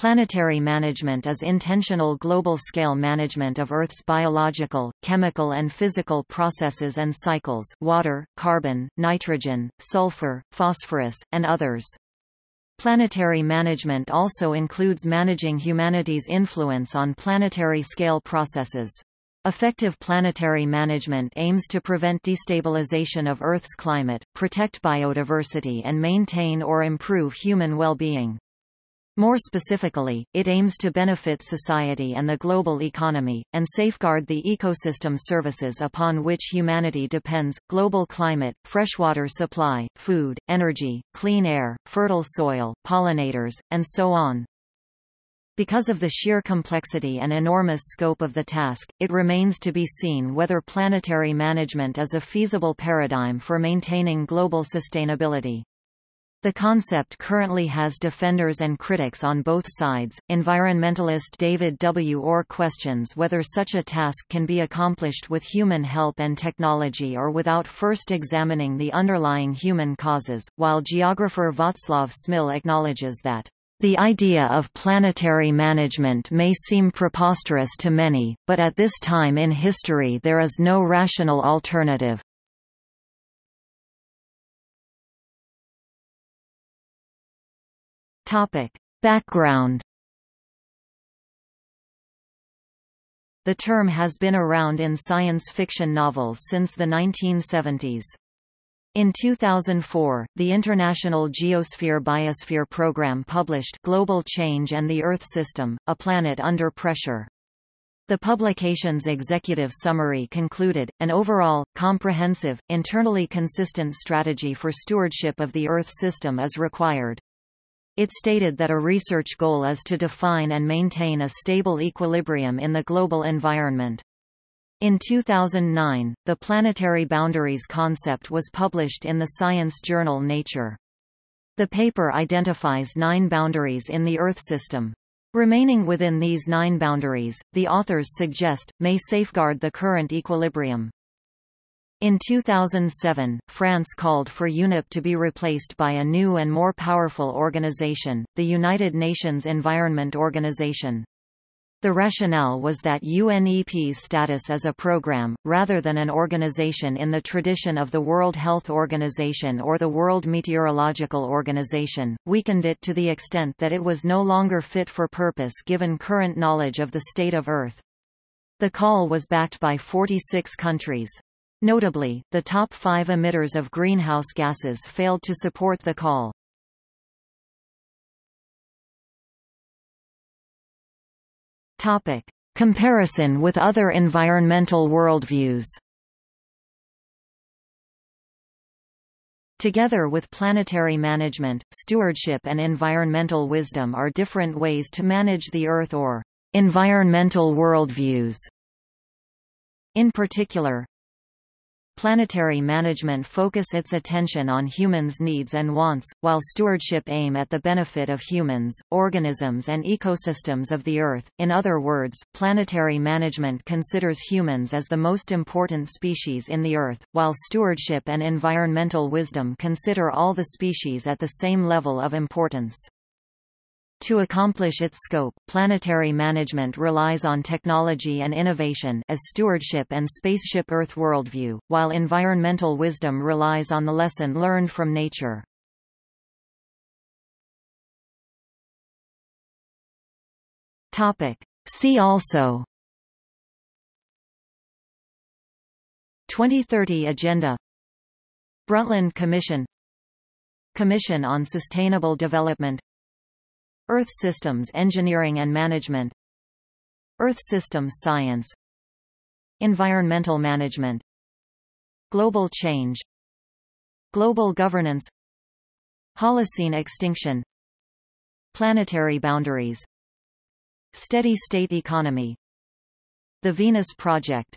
Planetary management is intentional global-scale management of Earth's biological, chemical and physical processes and cycles water, carbon, nitrogen, sulfur, phosphorus, and others. Planetary management also includes managing humanity's influence on planetary-scale processes. Effective planetary management aims to prevent destabilization of Earth's climate, protect biodiversity and maintain or improve human well-being. More specifically, it aims to benefit society and the global economy, and safeguard the ecosystem services upon which humanity depends, global climate, freshwater supply, food, energy, clean air, fertile soil, pollinators, and so on. Because of the sheer complexity and enormous scope of the task, it remains to be seen whether planetary management is a feasible paradigm for maintaining global sustainability. The concept currently has defenders and critics on both sides. Environmentalist David W. Orr questions whether such a task can be accomplished with human help and technology or without first examining the underlying human causes, while geographer Václav Smil acknowledges that the idea of planetary management may seem preposterous to many, but at this time in history there is no rational alternative. Topic. Background The term has been around in science fiction novels since the 1970s. In 2004, the International Geosphere-Biosphere Program published Global Change and the Earth System, A Planet Under Pressure. The publication's executive summary concluded, an overall, comprehensive, internally consistent strategy for stewardship of the Earth system is required. It stated that a research goal is to define and maintain a stable equilibrium in the global environment. In 2009, the planetary boundaries concept was published in the science journal Nature. The paper identifies nine boundaries in the Earth system. Remaining within these nine boundaries, the authors suggest, may safeguard the current equilibrium. In 2007, France called for UNEP to be replaced by a new and more powerful organization, the United Nations Environment Organization. The rationale was that UNEP's status as a program, rather than an organization in the tradition of the World Health Organization or the World Meteorological Organization, weakened it to the extent that it was no longer fit for purpose given current knowledge of the state of Earth. The call was backed by 46 countries. Notably, the top five emitters of greenhouse gases failed to support the call. Topic. Comparison with other environmental worldviews Together with planetary management, stewardship and environmental wisdom are different ways to manage the Earth or environmental worldviews. In particular, Planetary management focus its attention on humans' needs and wants, while stewardship aim at the benefit of humans, organisms and ecosystems of the Earth. In other words, planetary management considers humans as the most important species in the Earth, while stewardship and environmental wisdom consider all the species at the same level of importance. To accomplish its scope, planetary management relies on technology and innovation as stewardship and spaceship Earth worldview, while environmental wisdom relies on the lesson learned from nature. Topic. See also 2030 Agenda Brundtland Commission Commission on Sustainable Development Earth Systems Engineering and Management Earth Systems Science Environmental Management Global Change Global Governance Holocene Extinction Planetary Boundaries Steady State Economy The Venus Project